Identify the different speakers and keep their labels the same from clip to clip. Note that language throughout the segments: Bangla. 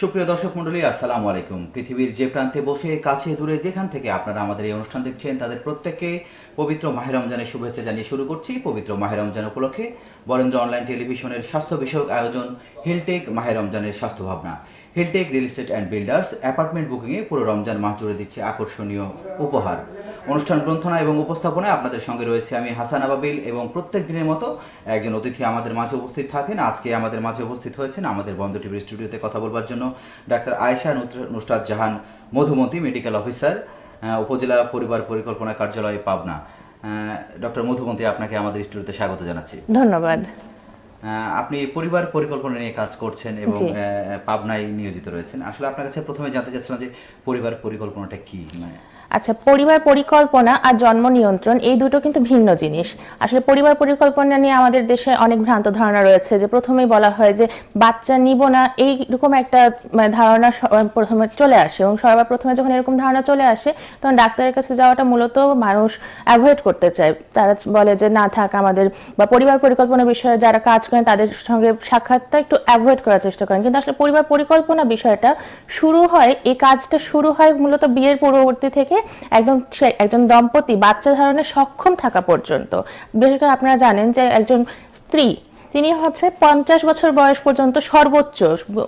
Speaker 1: সুপ্রিয় দর্শক মন্ডলী আসসালামু আলাইকুম। পৃথিবীর যে প্রান্তে বসে, কাছে দূরে, যেখান থেকে আপনারা আমাদের এই অনুষ্ঠান দেখছেন, তাদের প্রত্যেককে পবিত্র মাহে রমজানের শুভেচ্ছা জানিয়ে শুরু করছি। পবিত্র মাহে রমজান উপলক্ষে বরেন্দ্র অনলাইন টেলিভিশনের স্বাস্থ্য বিষয়ক আয়োজন হিলটেক মাহে রমজানের স্বাস্থ্য ভাবনা। Hiltech real estate and builders apartment বুকিংয়ে পুরো রমজান মাস জুড়ে দিচ্ছে আকর্ষণীয় উপহার। অনুষ্ঠান গ্রন্থনা এবং উপস্থাপনায় আপনাদের সঙ্গে রয়েছে আমি হাসান আবাবিল এবং প্রত্যেক দিনের মতো একজন অতিথি আমাদের মাঝে উপস্থিত থাকেন। আজকে আমাদের মাঝে উপস্থিত হয়েছেন আমাদের বন্ধ টিভির স্টুডিওতে কথা বলবার জন্য ডাক্তার আয়েশা নুত্র- নুসরাত জাহান মধুমতি মেডিকেল অফিসার উপজেলা পরিবার পরিকল্পনা কার্যালয় পাবনা। ডক্টর মধুমতি আপনাকে আমাদের স্টুডিওতে স্বাগত জানাচ্ছি।
Speaker 2: ধন্যবাদ।
Speaker 1: আপনি পরিবার পরিকল্পনা নিয়ে কাজ করছেন এবং পাবনায় নিয়োজিত রয়েছেন। আসলে আপনার কাছে প্রথমে জানতে চাচ্ছিলাম যে পরিবার পরিকল্পনাটা কি মানে
Speaker 2: আচ্ছা পরিবার পরিকল্পনা আর জন্ম নিয়ন্ত্রণ, এই দুটো কিন্তু ভিন্ন জিনিস। আসলে পরিবার পরিকল্পনা নিয়ে আমাদের দেশে অনেক ভ্রান্ত ধারণা রয়েছে যে প্রথমেই বলা হয় যে বাচ্চা নিব না, এইরকম একটা মানে ধারণা প্রথমে চলে আসে এবং সবার প্রথমে যখন এরকম ধারণা চলে আসে, তখন ডাক্তারের কাছে যাওয়াটা মূলত মানুষ অ্যাভয়েড করতে চায়। তারা বলে যে না থাক, আমাদের বা পরিবার পরিকল্পনা বিষয়ে যারা কাজ করেন, তাদের সঙ্গে সাক্ষাৎটা একটু অ্যাভয়েড করার চেষ্টা করেন। কিন্তু আসলে পরিবার পরিকল্পনা বিষয়টা শুরু হয়, এই কাজটা শুরু হয় মূলত বিয়ের পূর্ববর্তী থেকে একদম একজন দম্পতি, বাচ্চা ধারণে সক্ষম থাকা পর্যন্ত। বিশেষ করে আপনারা জানেন যে একজন স্ত্রী, তিনি হচ্ছে পঞ্চাশ বছর বয়স পর্যন্ত সর্বোচ্চ,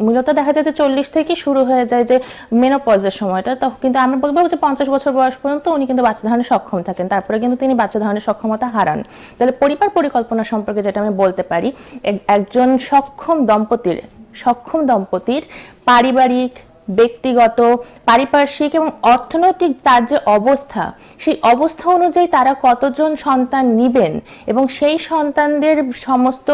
Speaker 2: মূলত দেখা যায় যে চল্লিশ থেকে শুরু হয়ে যায় যে মেনোপজের সময়টা। তখন কিন্তু আমরা বলব যে পঞ্চাশ বছর বয়স পর্যন্ত উনি কিন্তু বাচ্চা ধারণে সক্ষম থাকেন। তারপরে কিন্তু তিনি বাচ্চা ধারণের সক্ষমতা হারান। তাহলে পরিবার পরিকল্পনা সম্পর্কে যেটা আমি বলতে পারি একজন সক্ষম দম্পতির সক্ষম দম্পতির পারিবারিক ব্যক্তিগত, পারিপার্শ্বিক এবং অর্থনৈতিক তার যে অবস্থা, সেই অবস্থা অনুযায়ী তারা কতজন সন্তান নিবেন এবং সেই সন্তানদের সমস্ত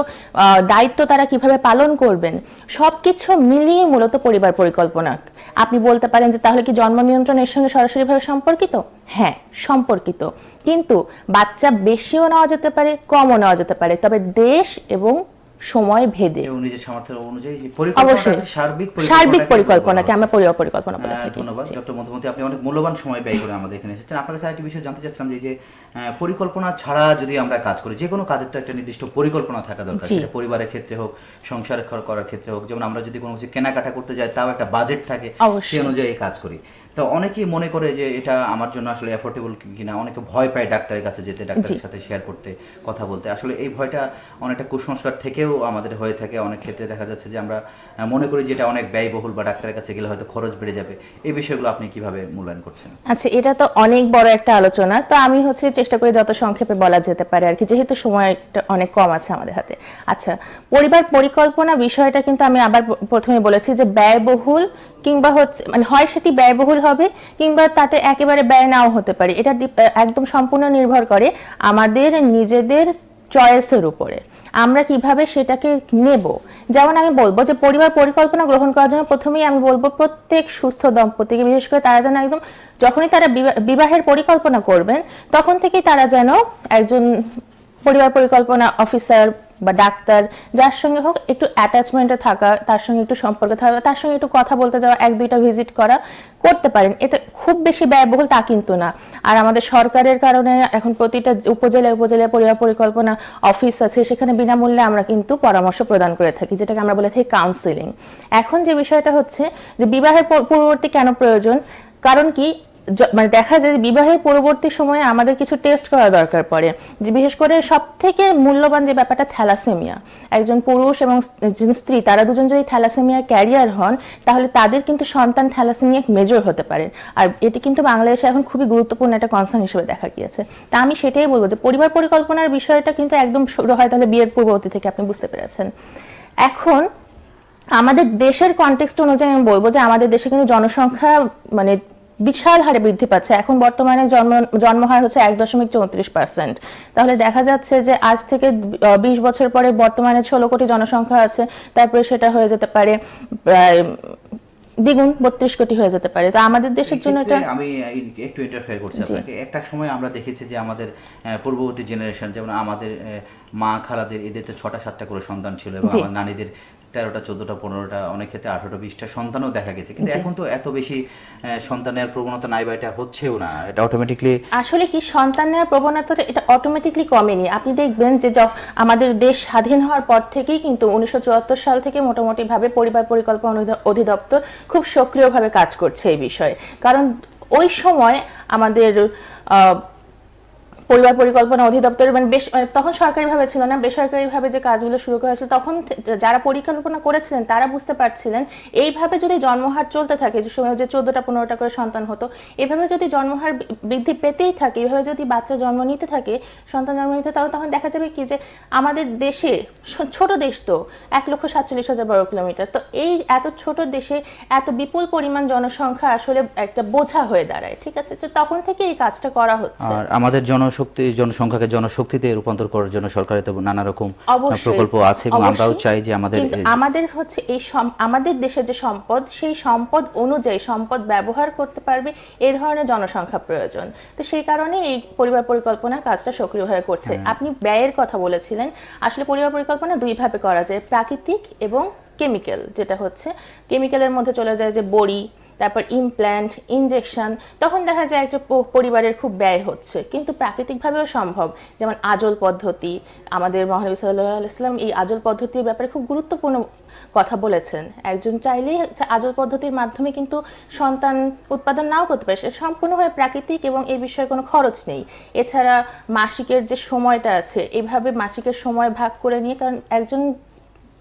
Speaker 2: দায়িত্ব তারা কীভাবে পালন করবেন সব কিছু মিলিয়ে মূলত পরিবার পরিকল্পনা। আপনি বলতে পারেন যে তাহলে কি জন্ম নিয়ন্ত্রণের সঙ্গে সরাসরিভাবে সম্পর্কিত? হ্যাঁ সম্পর্কিত। কিন্তু বাচ্চা বেশিও নেওয়া যেতে পারে, কমও নেওয়া যেতে পারে। তবে দেশ এবং সময় ভেদে। অবশ্যই।
Speaker 1: সার্বিক
Speaker 2: পরিকল্পনাকে আমরা পরিবার পরিকল্পনা বলে
Speaker 1: হ্যাঁ,
Speaker 2: থাকি।
Speaker 1: ধন্যবাদ। ডক্টর মধুমতি আপনি অনেক মূল্যবান সময় ব্যয় করে আমাদের এখানে এসেছেন। আপনার কাছে আরেকটি বিষয় জানতে চাচ্ছিলাম যে পরিকল্পনা ছাড়া যদি আমরা কাজ করি যে কোনো কাজের তো একটা নির্দিষ্ট পরিকল্পনা থাকা দরকার। সেটা পরিবারের ক্ষেত্রে হোক সংসার করার ক্ষেত্রে হোক। যেমন আমরা যদি কোনো কিছু কেনাকাটা করতে যাই তাও একটা বাজেট থাকে। সেই অনুযায়ী কাজ করি। তো অনেকেই মনে করে যে এটা আমার জন্য আসলে অ্যাফোর্ডেবল কিনা। অনেকে ভয় পায় ডাক্তারের কাছে যেতে ডাক্তারের সাথে শেয়ার করতে কথা বলতে। আসলে এই ভয়টা অনেকটা কুসংস্কার থেকেও আমাদের হয়ে থাকে। অনেক ক্ষেত্রে দেখা যাচ্ছে যে আমরা মনে করি যে এটা অনেক ব্যয়বহুল বা ডাক্তারের কাছে গেলে হয়তো খরচ বেড়ে যাবে। এই বিষয়গুলো আপনি কীভাবে মূল্যায়ন করছেন?
Speaker 2: আচ্ছা এটা তো অনেক বড় একটা আলোচনা। তো আমি হচ্ছে চেষ্টা করি যত সংক্ষেপে বলা যেতে পারে আর কি। যেহেতু সময়টা অনেক কম আছে আমাদের হাতে। আচ্ছা পরিবার পরিকল্পনা বিষয়টা কিন্তু আমি আবার প্রথমে বলেছি যে ব্যয়বহুল কিংবা হচ্ছে মানে হয় সেটি ব্যয়বহুল হবে কিংবা তাতে একেবারে ব্যয় নাও হতে পারে। এটা একদম সম্পূর্ণ নির্ভর করে আমাদের নিজেদের চয়েসের উপরে। আমরা কীভাবে সেটাকে নেব? যেমন আমি বলব যে পরিবার পরিকল্পনা গ্রহণ করার জন্য প্রথমেই আমি বলব প্রত্যেক সুস্থ দম্পতিকে, বিশেষ করে তারা যেন একদম যখনই তারা বিবা- বিবাহের পরিকল্পনা করবেন, তখন থেকেই তারা যেন একজন পরিবার পরিকল্পনা অফিসার বা ডাক্তার, যার সঙ্গে হোক একটু অ্যাটাচমেন্টে থাকা, তার সঙ্গে একটু সম্পর্কে থাকা, তার সঙ্গে একটু কথা বলতে যাওয়া, এক দুইটা ভিজিট করা করতে পারেন। এতে খুব বেশি ব্যয়বহুল তা কিন্তু না। আর আমাদের সরকারের কারণে এখন প্রতিটা উপজেলায় উপজেলায় পরিবার পরিকল্পনা অফিস আছে, সেখানে বিনামূল্যে আমরা কিন্তু পরামর্শ প্রদান করে থাকি, যেটাকে আমরা বলে থাকি কাউন্সিলিং এখন যে বিষয়টা হচ্ছে যে বিবাহের পূর্ববর্তী কেন প্রয়োজন? কারণ কি? মানে দেখা যায় বিবাহের পরবর্তী সময়ে আমাদের কিছু টেস্ট করা দরকার পড়ে। যে বিশেষ করে সব থেকে মূল্যবান যে ব্যাপারটা থ্যালাসেমিয়া একজন পুরুষ এবং স্ত্রী, তারা দুজন যদি থ্যালাসেমিয়ার ক্যারিয়ার হন, তাহলে তাদের কিন্তু সন্তান থ্যালাসেমিয়া মেজর হতে পারে। আর এটি কিন্তু বাংলাদেশে এখন খুবই গুরুত্বপূর্ণ একটা কনসার্ন হিসেবে দেখা গিয়েছে। তা আমি সেটাই বলব যে পরিবার পরিকল্পনার বিষয়টা কিন্তু একদম শুরু হয় তাহলে বিয়ের পূর্ববর্তী থেকে আপনি বুঝতে পেরেছেন। এখন আমাদের দেশের কনটেক্সট অনুযায়ী আমি বলব যে আমাদের দেশে কিন্তু জনসংখ্যা মানে বিশাল হারে বৃদ্ধি পাচ্ছে। এখন বর্তমানে জন্ম জন্মহার হচ্ছে এক দশমিক চৌত্রিশ পার্সেন্ট তাহলে দেখা যাচ্ছে যে আজ থেকে বিশ বছর পরে বর্তমানে ষোলো কোটি জনসংখ্যা আছে তারপরে সেটা হয়ে যেতে পারে প্রায় দ্বিগুণ বত্রিশ কোটি হয়ে যেতে পারে। তো আমাদের দেশের জন্য এটা
Speaker 1: আমি একটু ইন্টারফেয়ার করছি আপনাকে। একটা সময় আমরা দেখেছি যে আমাদের পূর্ববর্তী জেনারেশন যেমন আমাদের মা খালাদের এদের তো ছটা সাতটা করে সন্তান ছিল এবং আমার নানিদের তেরোটা চোদ্দটা পনেরোটা অনেক ক্ষেত্রে আঠারোটা বিশটা সন্তানও দেখা গেছে। কিন্তু এখন তো এত বেশি আহ, সন্তানের প্রবণতা নাই বা এটা হচ্ছেও না। এটা অটোমেটিকলি
Speaker 2: আসলে কি সন্তান নেওয়ার প্রবণতাটা এটা অটোমেটিকলি কমেনি। আপনি দেখবেন যে আমাদের দেশ স্বাধীন হওয়ার পর থেকেই কিন্তু উনিশশো চুয়াত্তর সাল থেকে মোটামুটি ভাবে পরিবার পরিকল্পনা অধিদপ্তর খুব সক্রিয়ভাবে কাজ করছে এই বিষয়ে। কারণ ওই সময় আমাদের আহ, পরিবার পরিকল্পনা অধিদপ্তর মানে বেশ মানে তখন সরকারিভাবে ছিল না, বেসরকারিভাবে যে কাজগুলো শুরু করা হয়েছে তখন যারা পরিকল্পনা করেছিলেন তারা বুঝতে পারছিলেন, এইভাবে যদি জন্মহার চলতে থাকে, যে সময় যে চোদ্দোটা পনেরোটা করে সন্তান হতো, এভাবে যদি জন্মহার বৃদ্ধি পেতেই থাকে, এভাবে যদি বাচ্চা জন্ম নিতে থাকে, সন্তান জন্ম নিতে তাহলে তখন দেখা যাবে কি যে আমাদের দেশে ছোট দেশ তো, এক লক্ষ সাতচল্লিশ হাজার বর্গ কিলোমিটার, তো এই এত ছোট দেশে এত বিপুল পরিমাণ জনসংখ্যা আসলে একটা বোঝা হয়ে দাঁড়ায়, ঠিক আছে? তো তখন থেকে এই কাজটা করা হচ্ছে।
Speaker 1: আর আমাদের জনশক্তি জনসংখ্যাকে জনশক্তিতে রূপান্তর করার জন্য সরকারের তো নানা রকম প্রকল্প আছে এবং আমরাও চাই যে আমাদের
Speaker 2: আমাদের হচ্ছে এই আমাদের দেশের যে সম্পদ সেই সম্পদ অনুযায়ী সম্পদ ব্যবহার করতে পারবে এই ধরনের জনসংখ্যা প্রয়োজন। তো সেই কারণে এই পরিবার পরিকল্পনার কাজটা সক্রিয় হয়ে করছে।
Speaker 1: হ্যাঁ।
Speaker 2: আপনি ব্যয়ের কথা বলেছিলেন। আসলে পরিবার পরিকল্পনা দুই ভাবে করা যায় প্রাকৃতিক এবং কেমিক্যাল যেটা হচ্ছে কেমিক্যালের মধ্যে চলে যায় যে বড়ি তারপর ইমপ্ল্যান্ট ইনজেকশন তখন দেখা যায় যে পরিবারের খুব ব্যয় হচ্ছে। কিন্তু প্রাকৃতিকভাবেও সম্ভব। যেমন আজল পদ্ধতি, আমাদের মহানবী আলাইসাল্লাম এই আজল পদ্ধতির ব্যাপারে খুব গুরুত্বপূর্ণ কথা বলেছেন। একজন চাইলেই আজল পদ্ধতির মাধ্যমে কিন্তু সন্তান উৎপাদন নাও করতে পারে। সেটা সম্পূর্ণভাবে প্রাকৃতিক এবং এই বিষয়ে কোনো খরচ নেই। এছাড়া মাসিকের যে সময়টা আছে এইভাবে মাসিকের সময় ভাগ করে নিয়ে কারণ একজন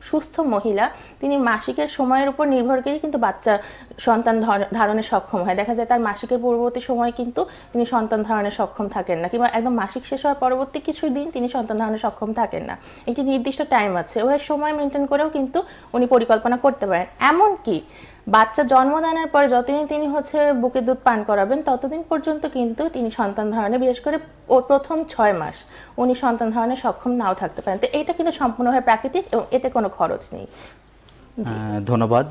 Speaker 2: সুস্থ মহিলা, তিনি মাসিকের সময়ের উপর নির্ভর করে কিন্তু বাচ্চা সন্তান ধর- ধারণে সক্ষম হয়। দেখা যায় তার মাসিকের পূর্ববর্তী সময় কিন্তু তিনি সন্তান ধারণে সক্ষম থাকেন না কিংবা একদম মাসিক শেষ হওয়ার পরবর্তী কিছু দিন তিনি সন্তান ধারণে সক্ষম থাকেন না। একটি নির্দিষ্ট টাইম আছে। ওই সময় মেনটেন করেও কিন্তু উনি পরিকল্পনা করতে পারেন। এমনকি বাচ্চা জন্মদানের পরে যতদিন তিনি হচ্ছে বুকে দুধ পান করাবেন, ততদিন পর্যন্ত কিন্তু তিনি সন্তান ধারণে, বিশেষ করে ওর প্রথম ছয় মাস, উনি সন্তান ধারণে সক্ষম নাও থাকতে পারেন। তো এটা কিন্তু সম্পূর্ণভাবে প্রাকৃতিক এবং এতে কোনো খরচ নেই।
Speaker 1: ধন্যবাদ।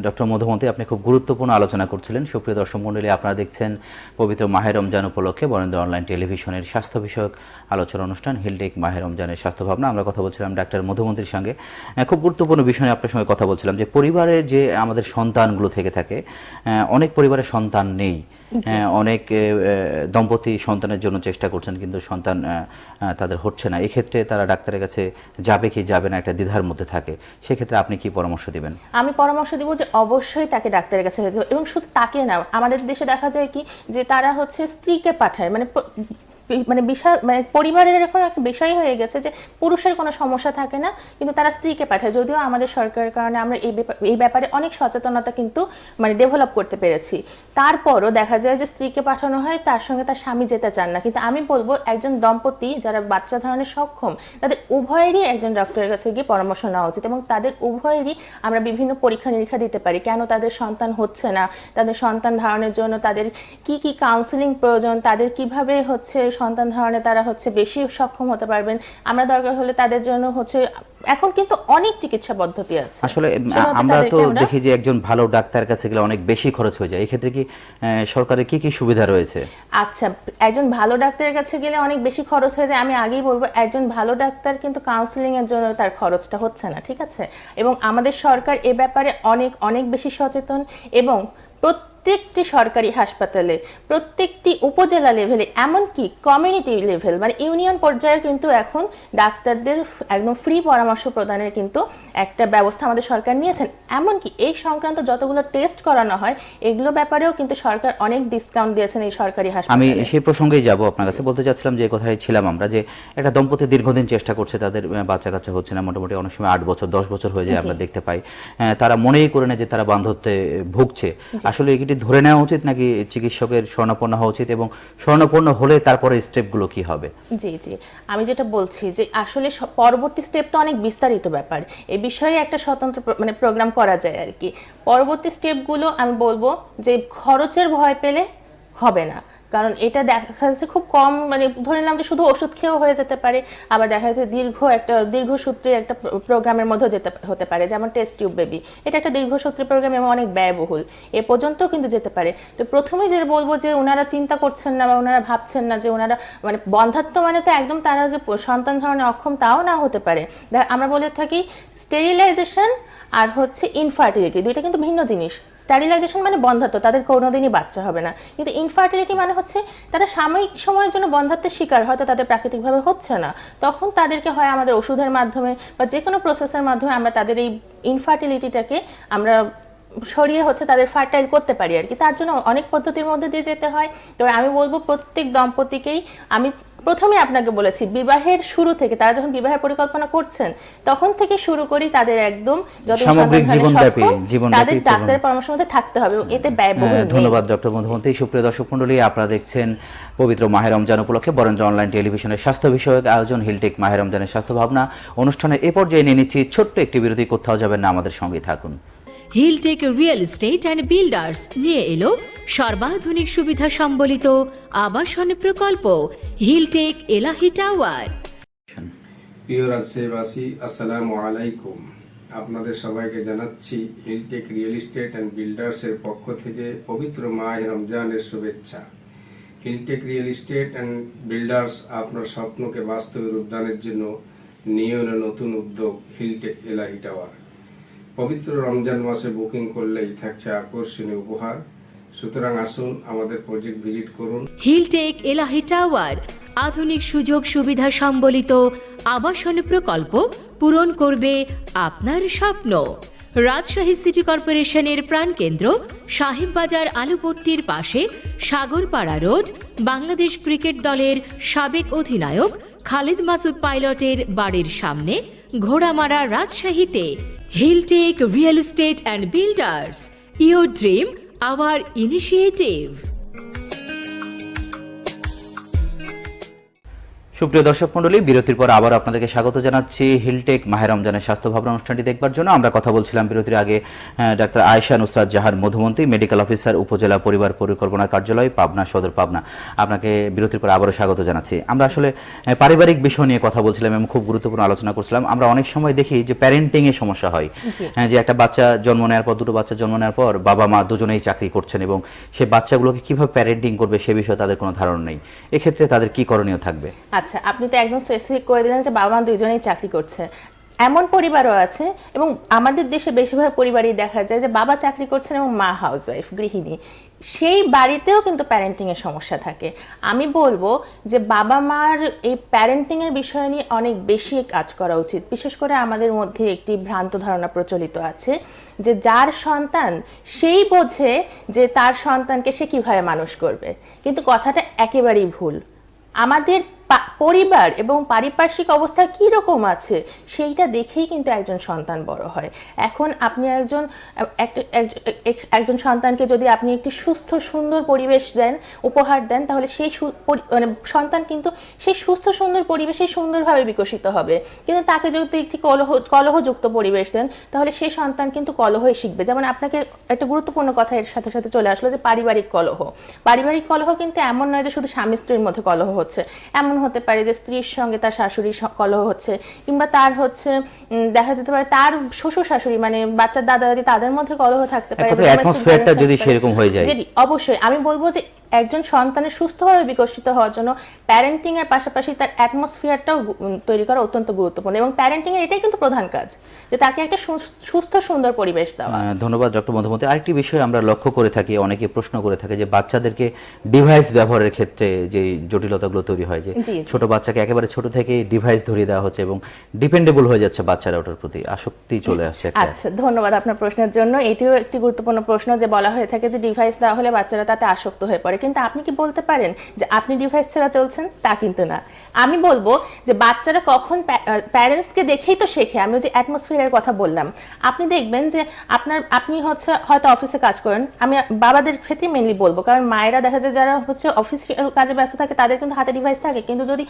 Speaker 1: ডক্টর মধুমতি, আপনি খুব গুরুত্বপূর্ণ আলোচনা করছিলেন। সুপ্রিয় দর্শক মণ্ডলী আপনারা দেখছেন পবিত্র মাহের রমজান উপলক্ষে বরেন্দ্র অনলাইন টেলিভিশনের স্বাস্থ্য বিষয়ক আলোচনা অনুষ্ঠান, হিলটেক মাহের রমজানের স্বাস্থ্য ভাবনা। আমরা কথা বলছিলাম ডাক্তার মধুমন্ত্রীর সঙ্গে। খুব গুরুত্বপূর্ণ বিষয়ে আপনার সঙ্গে কথা বলছিলাম যে, পরিবারে যে আমাদের সন্তানগুলো থেকে থাকে অনেক পরিবারের সন্তান নেই। অনেক দম্পতি সন্তানের জন্য চেষ্টা করছেন কিন্তু সন্তান তাদের হচ্ছে না। এক্ষেত্রে তারা ডাক্তারের কাছে যাবে কি যাবে না একটা দ্বিধার মধ্যে থাকে। সেক্ষেত্রে আপনি কি পরামর্শ দিবেন?
Speaker 2: আমি পরামর্শ দিব যে অবশ্যই তাকে ডাক্তারের কাছে এবং শুধু তাকে না আমাদের দেশে দেখা যায় কি যে তারা হচ্ছে স্ত্রীকে পাঠায়। মানে মানে বিশাল মানে পরিবারের এখন একটা বিষয় হয়ে গেছে যে পুরুষের কোনো সমস্যা থাকে না, কিন্তু তারা স্ত্রীকে পাঠায়। যদিও আমাদের সরকারের কারণে আমরা এই এই ব্যাপারে অনেক সচেতনতা কিন্তু মানে ডেভেলপ করতে পেরেছি। তারপরও দেখা যায় যে স্ত্রীকে পাঠানো হয়, তার সঙ্গে তার স্বামী যেতে চান না। কিন্তু আমি বলব, একজন দম্পতি যারা বাচ্চা ধারণে সক্ষম, তাদের উভয়েরই একজন ডক্টরের কাছে গিয়ে পরামর্শ নেওয়া উচিত এবং তাদের উভয়েরই আমরা বিভিন্ন পরীক্ষা নিরীক্ষা দিতে পারি। কেন তাদের সন্তান হচ্ছে না? তাদের সন্তান ধারণের জন্য তাদের কি কি কাউন্সিলিং প্রয়োজন? তাদের কীভাবে হচ্ছে সন্তান ধারণে তারা হচ্ছে বেশি সক্ষম হতে পারবেন। আমরা দরকার হলে তাদের জন্য হচ্ছে এখন কিন্তু অনেক চিকিৎসা পদ্ধতি আছে।
Speaker 1: আসলে আমরা তো দেখি যে একজন ভালো ডাক্তার কাছে গেলে অনেক বেশি খরচ হয়ে যায়। এক্ষেত্রে কি আহ, সরকারের কি কি সুবিধা রয়েছে?
Speaker 2: আচ্ছা একজন ভালো ডাক্তারের কাছে গেলে অনেক বেশি খরচ হয়ে যায়। আমি আগেই বলব একজন ভালো ডাক্তার কিন্তু কাউন্সিলিং এর জন্য তার খরচটা হচ্ছে না ঠিক আছে? এবং আমাদের সরকার এ ব্যাপারে অনেক অনেক বেশি সচেতন এবং প্রত্যেকটি সরকারি হাসপাতালে প্রত্যেকটি উপজেলা লেভেলে এমনকি কমিউনিটি লেভেল মানে ইউনিয়ন পর্যায়ে কিন্তু এখন ডাক্তারদের একদম ফ্রি পরামর্শ প্রদানের কিন্তু একটা ব্যবস্থা আমাদের সরকার নিয়েছেন। এমনকি এই সংক্রান্ত যতগুলো টেস্ট করানো হয় এগুলো ব্যাপারেও কিন্তু সরকার অনেক ডিসকাউন্ট দিয়েছেন এই সরকারি
Speaker 1: আমি সেই প্রসঙ্গেই যাব আপনার কাছে। বলতে চাচ্ছিলাম যে কথায় ছিলাম আমরা যে একটা দম্পতি দীর্ঘদিন চেষ্টা করছে তাদের বাচ্চা কাচ্চা হচ্ছে না মোটামুটি অনেক সময় আট বছর দশ বছর হয়ে যায় আমরা দেখতে পাই। তারা মনেই করে না যে তারা বান্ধবতে ভুগছে। আসলে এটি ধরে নেওয়া উচিত নাকি চিকিৎসকের শরণাপন্ন হওয়া উচিত এবং শরণাপন্ন হলে তারপরে স্টেপগুলো কি হবে?
Speaker 2: জি জি। আমি যেটা বলছি যে আসলে পরবর্তী স্টেপ তো অনেক বিস্তারিত ব্যাপার। এ বিষয়ে একটা স্বতন্ত্র মানে প্রোগ্রাম করা যায় আর কি। পরবর্তী স্টেপগুলো আমি বলব যে খরচের ভয় পেলে হবে না। কারণ এটা দেখা যাচ্ছে খুব কম মানে ধরে নিলাম যে শুধু ওষুধ খেয়েও হয়ে যেতে পারে, আবার দেখা যাচ্ছে দীর্ঘ একটা দীর্ঘসূত্রী একটা প্রোগ্রামের মধ্যে যেতে হতে পারে, যেমন টেস্ট টিউব বেবি। এটা একটা দীর্ঘসূত্রী প্রোগ্রাম এবং অনেক ব্যয়বহুল, এ পর্যন্তও কিন্তু যেতে পারে। তো প্রথমে যে বলব যে ওনারা চিন্তা করছেন না বা ওনারা ভাবছেন না যে ওনারা মানে বন্ধাত্ম মানে তো একদম তারা যে সন্তান ধারণে অক্ষম তাও না হতে পারে। আমরা বলে থাকি স্টেরিলাইজেশন আর হচ্ছে ইনফার্টিলিটি দুইটা কিন্তু ভিন্ন জিনিস। স্টারিলাইজেশন মানে বন্ধাত্ব তাদের কোনোদিনই বাচ্চা হবে না। কিন্তু ইনফার্টিলিটি মানে হচ্ছে তারা সাময়িক সময়ের জন্য বন্ধাত্বের শিকার, হয়তো তাদের প্রাকৃতিকভাবে হচ্ছে না। তখন তাদেরকে হয় আমাদের ওষুধের মাধ্যমে বা যে কোনো প্রসেসের মাধ্যমে আমরা তাদের এই ইনফার্টিলিটিটাকে আমরা সরিয়ে হচ্ছে তাদের ফার্টাইল করতে পারি আর কি। তার জন্য অনেক পদ্ধতির মধ্যে দিয়ে যেতে হয়। তো আমি বলব প্রত্যেক দম্পতিকেই আমি প্রথমে আপনাকে বলেছি বিবাহের শুরু থেকে তারা যখন বিবাহের পরিকল্পনা করছেন তখন থেকে শুরু করি তাদের একদম তাদের ডাক্তারের পরামর্শ মধ্যে থাকতে হবে এতে ব্যয়বহুল
Speaker 1: হ্যাঁ, ধন্যবাদ ডক্টর মধুমন্তী সুপ্রিয় দর্শক মন্ডলী আপনারা দেখছেন পবিত্র মাহের রমজান উপলক্ষে বরেন্দ্র অনলাইন টেলিভিশনের স্বাস্থ্য বিষয়ক আয়োজন হিলটেক মাহের রমজানের স্বাস্থ্য ভাবনা অনুষ্ঠানের এ পর্যায়ে নিয়ে নিচ্ছি ছোট্ট একটি বিরতি কোথাও যাবেন না আমাদের সঙ্গে থাকুন।
Speaker 3: Hiltech real estate and builders নিয়ে এলো। সর্বাধুনিক সুবিধা সম্বলিত আবাসন প্রকল্প। হিলটেক এলাহি টাওয়ার
Speaker 4: প্রিয় রাজশাহীবাসী আসসালামু আলাইকুম আপনাদের সবাইকে জানাচ্ছি হিলটেক রিয়েল এস্টেট অ্যান্ড বিল্ডার্সের পক্ষ থেকে পবিত্র মাহ রমজানের শুভেচ্ছা। Hiltech real estate and builders আপনার স্বপ্নকে বাস্তবে রূপদানের জন্য নিয়ে নতুন উদ্যোগ। হিলটেক এলাহি টাওয়ার পবিত্র রমজান মাসে বুকিং করলেই থাকছে আকর্ষণীয় উপহার। সুতরাং আসুন আমাদের প্রজেক্ট ভিজিট করুন।
Speaker 3: হিলটেক এলাহি টাওয়ার, আধুনিক সুযোগ সুবিধা সম্বলিত আবাসন প্রকল্প পূরণ করবে আপনার স্বপ্ন। রাজশাহী সিটি কর্পোরেশনের প্রাণকেন্দ্র সাহেববাজার আলুপট্টির পাশে সাগরপাড়া রোড, বাংলাদেশ ক্রিকেট দলের সাবেক অধিনায়ক খালিদ মাসুদ পাইলটের বাড়ির সামনে ঘোড়ামারা রাজশাহীতে। He'll take Real Estate and Builders, your dream, our initiative.
Speaker 1: সুপ্রিয় দর্শক মন্ডলী বিরতির পর আবার আপনাদেরকে স্বাগত জানাচ্ছি হিলটেক মাহের রমজানের স্বাস্থ্য ভাবনা অনুষ্ঠানটি দেখবার জন্য। আমরা কথা বলছিলাম বিরতির আগে ডাক্তার আয়েশা নুসরাত জাহার মধুমন্তী মেডিকেল অফিসার উপজেলা পরিবার পরিকল্পনা কার্যালয় পাবনা সদর পাবনা। আপনাকে বিরতির পর আবারও স্বাগত জানাচ্ছি। আমরা আসলে পারিবারিক বিষয় নিয়ে কথা বলছিলাম এবং খুব গুরুত্বপূর্ণ আলোচনা করছিলাম। আমরা অনেক সময় দেখি যে প্যারেন্টিং এ সমস্যা হয়। হ্যাঁ, যে একটা বাচ্চা জন্ম নেওয়ার পর দুটো বাচ্চা জন্ম নেওয়ার পর বাবা মা দুজনেই চাকরি করছেন এবং সে বাচ্চাগুলোকে কীভাবে প্যারেন্টিং করবে সে বিষয়ে তাদের কোনো ধারণা নেই। এক্ষেত্রে তাদের কি করণীয় থাকবে?
Speaker 2: আচ্ছা আপনি তো একদম স্পেসিফিক করে দিলেন যে বাবা মা দুজনেই চাকরি করছে। এমন পরিবারও আছে এবং আমাদের দেশে বেশিরভাগ পরিবারই দেখা যায় যে বাবা চাকরি করছেন এবং মা হাউসওয়াইফ গৃহিণী। সেই বাড়িতেও কিন্তু প্যারেন্টিংয়ের সমস্যা থাকে। আমি বলব যে বাবা মার এই প্যারেন্টিংয়ের বিষয় নিয়ে অনেক বেশি কাজ করা উচিত। বিশেষ করে আমাদের মধ্যে একটি ভ্রান্ত ধারণা প্রচলিত আছে যে যার সন্তান সেই বোঝে যে তার সন্তানকে সে কীভাবে মানুষ করবে। কিন্তু কথাটা একেবারেই ভুল। আমাদের পরিবার এবং পারিপার্শ্বিক অবস্থা কী রকম আছে সেইটা দেখেই কিন্তু একজন সন্তান বড় হয়। এখন আপনি একজন একজন সন্তানকে যদি আপনি একটি সুস্থ, সুন্দর পরিবেশ দেন, উপহার দেন, তাহলে সেই মানে সন্তান কিন্তু সেই সুস্থ, সুন্দর পরিবেশে সুন্দরভাবে বিকশিত হবে। কিন্তু তাকে যদি একটি কলহ, কলহযুক্ত পরিবেশ দেন, তাহলে সেই সন্তান কিন্তু কলহই শিখবে। যেমন আপনাকে একটা গুরুত্বপূর্ণ কথা এর সাথে সাথে চলে আসলো যে পারিবারিক কলহ। পারিবারিক কলহ কিন্তু এমন নয় যে শুধু স্বামী স্ত্রীর মধ্যে কলহ হচ্ছে। এমন হতে পারে যে স্ত্রীর সঙ্গে তার শাশুড়ির কলহ হচ্ছে কিংবা তার হচ্ছে দেখা যেতে পারে তার শ্বশুর শাশুড়ি মানে বাচ্চার দাদা দাদি তাদের মধ্যে কলহ থাকতে পারে
Speaker 1: টা
Speaker 2: violence
Speaker 1: যদি সেরকম হয়ে যায়।
Speaker 2: অবশ্যই আমি বলব যে একজন সন্তানের সুস্থভাবে বিকশিত হওয়ার জন্য প্যারেন্টিং এর পাশাপাশি তার অ্যাটমসফিয়ারটাও তৈরি করা অত্যন্ত গুরুত্বপূর্ণ এবং প্যারেন্টিং এর এটাই কিন্তু প্রধান কাজ যে তাকে একটা সুস- সুস্থ সুন্দর পরিবেশ দেওয়া।
Speaker 1: ধন্যবাদ ডক্টর মধুমতি। আরেকটি বিষয় আমরা লক্ষ্য করে থাকি অনেকে প্রশ্ন করে থাকে যে বাচ্চাদেরকে ডিভাইস ব্যবহারের ক্ষেত্রে যে জটিলতাগুলো তৈরি হয় যে। ছোট বাচ্চাকে একেবারে ছোট থেকে ডিভাইস ধরিয়ে দেওয়া হচ্ছে এবং ডিপেন্ডেবল হয়ে যাচ্ছে বাচ্চারা ওটার প্রতি। আসক্তি চলে আসছে
Speaker 2: আচ্ছা ধন্যবাদ আপনার প্রশ্নের জন্য। এটিও একটি গুরুত্বপূর্ণ প্রশ্ন যে বলা হয়ে থাকে যে ডিভাইস দেওয়া হলে বাচ্চারা তাতে আসক্ত হয়ে পড়ে। কিন্তু আপনি কি বলতে পারেন যে আপনি ডিভাইস ছাড়া চলছেন? তা কিন্তু না। আমি বলব যে বাচ্চারা কখন প্যারেন্টসকে দেখেই তো শেখে। আমি যে অ্যাটমসফিয়ারের কথা বললাম। আপনি দেখবেন যে আপনার, আপনি হচ্ছে, হয়তো অফিসে কাজ করেন। আমি বাবাদের ক্ষেত্রে মেনলি বলব। কারণ মায়েরা দেখা যায় যারা হচ্ছে অফিস কাজে ব্যস্ত থাকে, তাদের কিন্তু হাতে ডিভাইস থাকে। কিন্তু যদি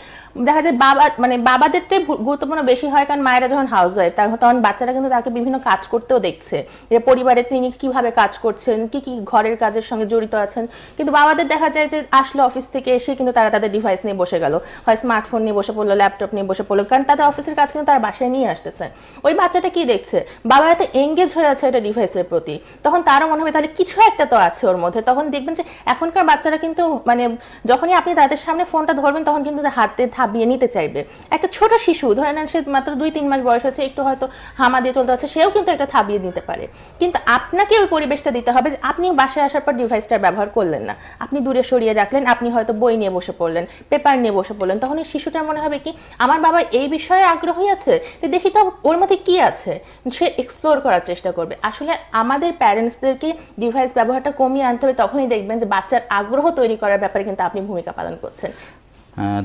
Speaker 2: দেখা যায় বাবা মানে বাবাদেরটাই গুরুত্বপূর্ণ বেশি হয়। কারণ মায়েরা যখন হাউস ওয়াইফ তখন বাচ্চারা কিন্তু তাকে বিভিন্ন কাজ করতেও দেখছে। যে পরিবারে তিনি কীভাবে কাজ করছেন, কি কি ঘরের কাজের সঙ্গে জড়িত আছেন। কিন্তু বাবা বাবাদের দেখা যায় যে আসলো অফিস থেকে এসে কিন্তু তারা তাদের ডিভাইস নিয়ে বসে গেল। হয় স্মার্টফোন নিয়ে বসে পড়ল ল্যাপটপ নিয়ে বসে পড়ল, কারণ তাদের অফিসের কাজ কিন্তু তারা বাসায় নিয়ে আসতেছে। ওই বাচ্চাটা কি দেখছে? বাবা এত এঙ্গেজ হয়ে আছে এটা ডিভাইসের প্রতি। তখন তারও মনে হবে তাহলে কিছু একটা তো আছে ওর মধ্যে। তখন দেখবেন যে এখনকার বাচ্চারা কিন্তু মানে যখনই আপনি তাদের সামনে ফোনটা ধরবেন, তখন কিন্তু তাদের হাতে থাবিয়ে নিতে চাইবে। একটা ছোট শিশু, ধরে নেন সে মাত্র দুই, তিন মাস বয়স হচ্ছে, একটু হয়তো হামা দিয়ে চলতে হচ্ছে সেও কিন্তু একটা থাবিয়ে নিতে পারে। কিন্তু আপনাকে ওই পরিবেশটা দিতে হবে যে আপনি বাসায় আসার পর ডিভাইসটার ব্যবহার করলেন না। আপনি দূরে সরিয়ে রাখলেন, আপনি হয়তো বই নিয়ে বসে পড়লেন, পেপার নিয়ে বসে পড়লেন, তখন এই শিশুটার মনে হবে কি, আমার বাবা এই বিষয়ে আগ্রহী আছে? তো দেখি তো ওর মধ্যে কি আছে? সে এক্সপ্লোর করার চেষ্টা করবে। আসলে আমাদের প্যারেন্টসদেরকে ডিভাইস ব্যবহারটা কমিয়ে আনতে হবে, তখনই দেখবেন যে বাচ্চার আগ্রহ তৈরি করার ব্যাপারে কিন্তু আপনি ভূমিকা পালন করছেন।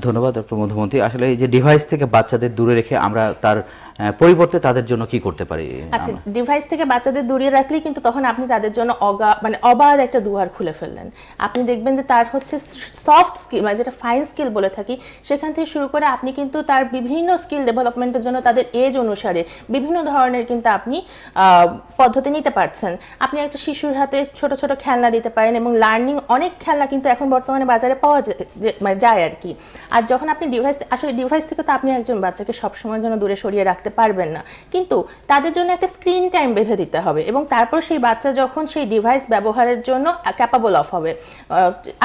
Speaker 1: ধন্যবাদ ডক্টর মধুমন্তী আসলে এই যে ডিভাইস থেকে বাচ্চাদের দূরে রেখে আমরা তার পরিবর্তে তাদের জন্য কি করতে পারি?
Speaker 2: আচ্ছা ডিভাইস থেকে বাচ্চাদের দূরিয়ে রাখলে কিন্তু তখন আপনি তাদের জন্য অগা মানে অবাধ একটা দুয়ার খুলে ফেললেন। আপনি দেখবেন যে তার হচ্ছে সফট স্কিল মানে যেটা ফাইন স্কিল বলে থাকি সেখান থেকে শুরু করে আপনি কিন্তু তার বিভিন্ন স্কিল ডেভেলপমেন্টের জন্য তাদের এজ অনুসারে বিভিন্ন ধরনের কিন্তু আপনি পদ্ধতি নিতে পারছেন। আপনি একটা শিশুর হাতে ছোট ছোট খেলনা দিতে পারেন এবং লার্নিং অনেক খেলনা কিন্তু এখন বর্তমানে বাজারে পাওয়া মানে যায় আর কি। আর যখন আপনি ডিভাইস আসলে ডিভাইস থেকে তো আপনি একজন বাচ্চাকে সবসময়ের জন্য দূরে সরিয়ে রাখতে পারবেন না। কিন্তু তাদের জন্য একটা স্ক্রিন টাইম বেঁধে দিতে হবে এবং তারপর সেই বাচ্চা যখন সেই ডিভাইস ব্যবহারের জন্য ক্যাপাবল অফ হবে।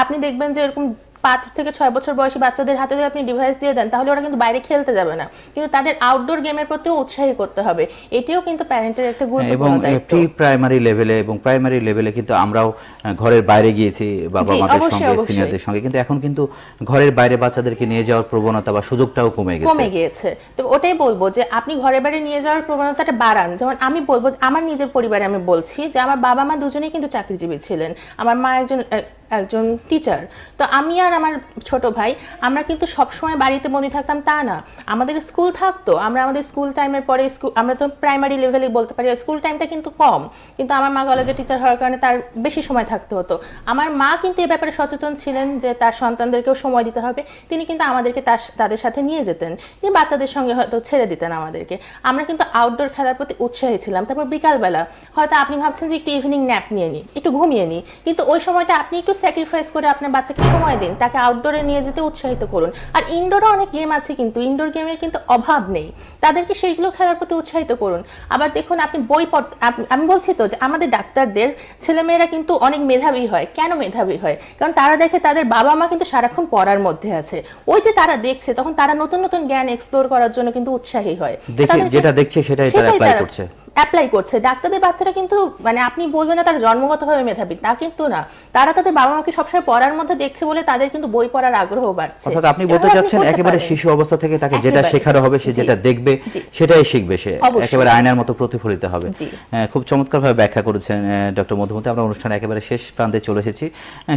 Speaker 2: আপনি দেখবেন যে এরকম পাঁচ থেকে ছয় বছর বয়সী বাচ্চাদের হাতে যদি আপনি ডিভাইস দিয়ে দেন তাহলে ওরা কিন্তু বাইরে খেলতে যাবে না। কিন্তু তাদের আউটডোর গেমের প্রতিও উৎসাহী করতে হবে। এটিও কিন্তু প্যারেন্টের একটা
Speaker 1: এবং
Speaker 2: গুরুত্বপূর্ণ দায়িত্ব।
Speaker 1: প্রি প্রাইমারি লেভেলে এবং প্রাইমারি লেভেলে কিন্তু আমরাও ঘরের বাইরে গিয়েছি বাবা মাদের সঙ্গে সিনিয়রদের সঙ্গে। কিন্তু এখন কিন্তু ঘরের বাইরে বাচ্চাদেরকে নিয়ে যাওয়ার প্রবণতা বা সুযোগটাও কমে গেছে।
Speaker 2: কমে গিয়েছে। তো ওটাই বলব যে আপনি ঘরে বাইরে নিয়ে যাওয়ার প্রবণতাটা বাড়ান। যেমন আমি বলব আমার নিজের পরিবারে আমি বলছি যে আমার বাবা মা দুজনেই কিন্তু চাকরিজীবী ছিলেন। আমার মা একজন এক- একজন টিচার তো আমি আর আমার ছোট ভাই, আমরা কিন্তু সবসময় বাড়িতে বন্দি থাকতাম তা না। আমাদের স্কুল থাকতো, আমরা আমাদের স্কুল টাইমের পরে স্কুল আমরা তো প্রাইমারি লেভেলে বলতে পারি স্কুল টাইমটা কিন্তু কম। কিন্তু আমার মা কলেজে টিচার হওয়ার কারণে তার বেশি সময় থাকতে হতো। আমার মা কিন্তু এ ব্যাপারে সচেতন ছিলেন যে তার সন্তানদেরকেও সময় দিতে হবে। তিনি কিন্তু আমাদেরকে তার, তাদের সাথে নিয়ে যেতেন। তিনি বাচ্চাদের সঙ্গে হয়তো ছেড়ে দিতেন আমাদেরকে। আমরা কিন্তু আউটডোর খেলার প্রতি উৎসাহী ছিলাম। তারপর বিকালবেলা, হয়তো আপনি ভাবছেন যে একটু ইভিনিং ন্যাপ নিয়ে নিই একটু ঘুমিয়ে নিই কিন্তু ওই সময়টা আপনি একটু স্যাক্রিফাইস করে আপনার বাচ্চাকে সময় দিন তাকে আউটডোরে নিয়ে যেতে উৎসাহিত করুন। আর ইনডোরও অনেক গেম আছে কিন্তু ইনডোর গেমের কিন্তু অভাব নেই। তাদেরকে সেইগুলো খেলার প্রতি উৎসাহিত করুন। আবার দেখুন আপনি বই পড় আমি বলছি তো যে আমাদের ডাক্তারদের ছেলেমেয়েরা কিন্তু অনেক মেধাবী হয়। কেন মেধাবী হয়? কারণ তারা দেখে তাদের বাবা মা কিন্তু সারাক্ষণ পড়ার মধ্যে আছে। ওই যে তারা দেখছে তখন তারা নতুন নতুন জ্ঞান এক্সপ্লোর করার জন্য কিন্তু উৎসাহী হয়।
Speaker 1: দেখে যেটা দেখছে সেটাই তারা অ্যাপ্লাই করছে।
Speaker 2: অ্যাপ্লাই করছে। ডাক্তারদের বাচ্চারা কিন্তু মানে আপনি বলবেন না তারা জন্মগতভাবে মেধাবী তা কিন্তু না। তারা তাদের বাবা মাকে সবসময় পড়ার মধ্যে দেখছে বলে তাদের কিন্তু বই পড়ার আগ্রহ বাড়ছে।
Speaker 1: অর্থাৎ আপনি বলতে চাচ্ছেন একেবারে শিশু অবস্থা থেকে তাকে যেটা শেখানো হবে সে যেটা দেখবে সেটাই শিখবে সে। একেবারে আয়নার মতো প্রতিফলিত হবে। আহ, খুব চমৎকারভাবে ব্যাখ্যা করেছেন ডক্টর মধুমতি। আমরা অনুষ্ঠানে একেবারে শেষ প্রান্তে চলে এসেছি।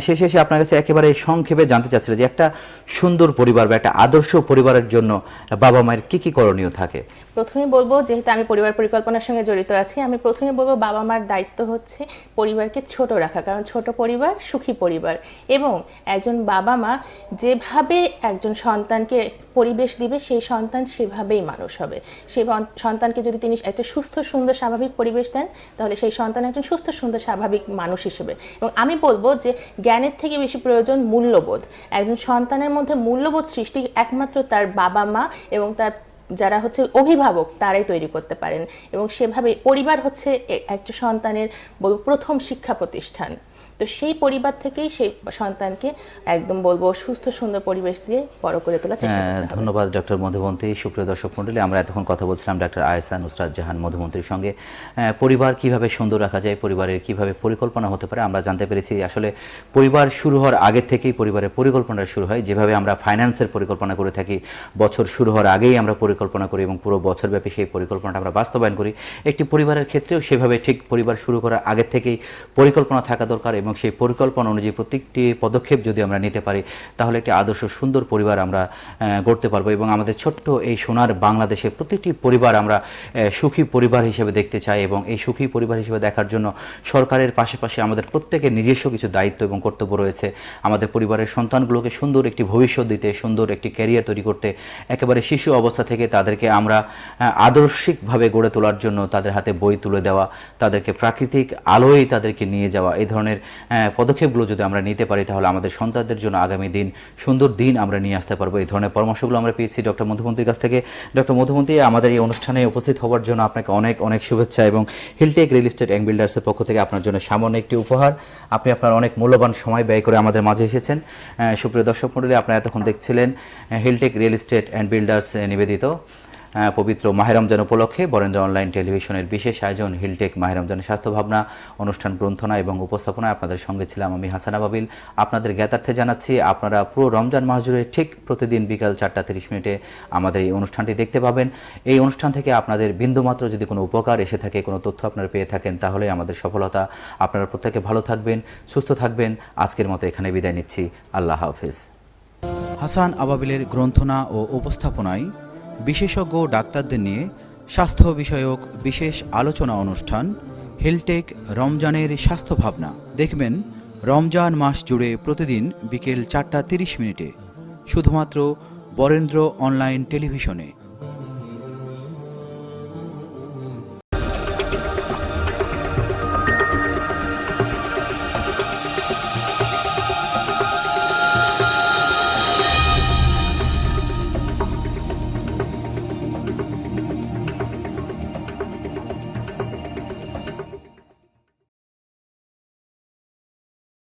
Speaker 1: শেষে এসে আপনার কাছে একেবারে সংক্ষেপে জানতে চাচ্ছিলেন যে একটা সুন্দর পরিবার বা একটা আদর্শ পরিবারের জন্য বাবা মায়ের কি কি করণীয় থাকে?
Speaker 2: প্রথমে বলব, যেহেতু আমি পরিবার পরিকল্পনার সঙ্গে জড়িত আছি, আমি প্রথমে বলব বাবা মার দায়িত্ব হচ্ছে পরিবারকে ছোট রাখা, কারণ ছোট পরিবার সুখী পরিবার। এবং একজন বাবা মা যেভাবে একজন সন্তানকে পরিবেশ দিবে, সেই সন্তান সেভাবেই মানুষ হবে। সেই সন্তানকে যদি তিনি একটা সুস্থ, সুন্দর, স্বাভাবিক পরিবেশ দেন, তাহলে সেই সন্তান একজন সুস্থ, সুন্দর, স্বাভাবিক মানুষ হিসেবে। এবং আমি বলব যে জ্ঞানের থেকে বেশি প্রয়োজন মূল্যবোধ। একজন সন্তানের মধ্যে মূল্যবোধ সৃষ্টি একমাত্র তার বাবা মা এবং তার যারা হচ্ছে অভিভাবক, তারাই তৈরি করতে পারেন। এবং সেভাবে পরিবার হচ্ছে একটা সন্তানের প্রথম শিক্ষা প্রতিষ্ঠান। তো সেই পরিবার থেকেই সেই সন্তানকে একদম বলব সুস্থ সুন্দর পরিবেশ দিয়ে বড় করে তোলার চেষ্টা
Speaker 1: হ্যাঁ। ধন্যবাদ ডক্টর মধুমন্তী সুপ্রিয় দর্শক মন্ডলী আমরা এতক্ষণ কথা বলছিলাম ডক্টর আয়সা নুসরাত জাহান মধুমন্ত্রীর সঙ্গে। পরিবার কীভাবে সুন্দর রাখা যায় পরিবারের কীভাবে পরিকল্পনা হতে পারে আমরা জানতে পেরেছি। আসলে পরিবার শুরু হওয়ার আগে থেকেই পরিবারের পরিকল্পনা শুরু হয়। যেভাবে আমরা ফাইন্যান্সের পরিকল্পনা করে থাকি বছর শুরু হওয়ার আগেই আমরা পরিকল্পনা করি এবং পুরো বছরব্যাপী সেই পরিকল্পনাটা আমরা বাস্তবায়ন করি। একটি পরিবারের ক্ষেত্রেও সেভাবে ঠিক পরিবার শুরু করার আগে থেকেই পরিকল্পনা থাকা দরকার এবং সেই পরিকল্পনা অনুযায়ী প্রত্যেকটি পদক্ষেপ যদি আমরা নিতে পারি, তাহলে একটি আদর্শ সুন্দর পরিবার আমরা গড়তে পারব এবং আমাদের ছোট্ট এই সোনার বাংলাদেশে প্রত্যেকটি পরিবার আমরা সুখী পরিবার হিসেবে দেখতে চাই এবং এই সুখী পরিবার হিসেবে দেখার জন্য সরকারের পাশাপাশি আমাদের প্রত্যেকের নিজস্ব কিছু দায়িত্ব এবং কর্তব্য রয়েছে। আমাদের পরিবারের সন্তানগুলোকে সুন্দর একটি ভবিষ্যৎ দিতে, সুন্দর একটি ক্যারিয়ার তৈরি করতে, একেবারে শিশু অবস্থা থেকে তাদেরকে আমরা আদর্শিকভাবে গড়ে তোলার জন্য তাদের হাতে বই তুলে দেওয়া, তাদেরকে প্রাকৃতিক আলোয় তাদেরকে নিয়ে যাওয়া, এই ধরনের পদক্ষেপগুলো যদি আমরা নিতে পারি তাহলে আমাদের সন্তানদের জন্য আগামী দিন সুন্দর দিন আমরা নিয়ে আসতে পারব। এই ধরনের পরামর্শগুলো আমরা পেয়েছি ডক্টর মধুমন্ত্রীর কাছ থেকে। ডক্টর মধুমন্ত্রী আমাদের এই অনুষ্ঠানে উপস্থিত হওয়ার জন্য আপনাকে অনেক অনেক শুভেচ্ছা এবং হিলটেক রিয়েল এস্টেট অ্যান্ড বিল্ডার্সের পক্ষ থেকে আপনার জন্য সামান্য একটি উপহার। আপনি আপনার অনেক মূল্যবান সময় ব্যয় করে আমাদের মাঝে এসেছেন। আহ, সুপ্রিয় দর্শক মণ্ডলী আপনারা এতক্ষণ দেখছিলেন Hiltech real estate and builders নিবেদিত। পবিত্র মাহের রমজান উপলক্ষে বরেন্দ্র অনলাইন টেলিভিশনের বিশেষ আয়োজন হিলটেক মাহের রমজানের স্বাস্থ্য ভাবনা অনুষ্ঠান গ্রন্থনা এবং উপস্থাপনায় আপনাদের সঙ্গে ছিলাম আমি হাসান আবাবিল। আপনাদের জ্ঞাতার্থে জানাচ্ছি, আপনারা পুরো রমজান মাস ঠিক প্রতিদিন বিকাল চারটা তিরিশ মিনিটে আমাদের এই অনুষ্ঠানটি দেখতে পাবেন। এই অনুষ্ঠান থেকে আপনাদের বিন্দুমাত্র যদি কোনো উপকার এসে থাকে, কোনো তথ্য আপনারা পেয়ে থাকেন, তাহলে আমাদের সফলতা। আপনারা প্রত্যেকে ভালো থাকবেন, সুস্থ থাকবেন। আজকের মতো এখানে বিদায় নিচ্ছি। আল্লাহ হাফিজ। হাসান আবাবিলের গ্রন্থনা ও উপস্থাপনায় বিশেষজ্ঞ ডাক্তারদের নিয়ে স্বাস্থ্য বিষয়ক বিশেষ আলোচনা অনুষ্ঠান, হেলটেক রমজানের স্বাস্থ্য ভাবনা। দেখবেন, রমজান মাস জুড়ে প্রতিদিন বিকেল চারটা তিরিশ মিনিটে। শুধুমাত্র বরেন্দ্র অনলাইন টেলিভিশনে।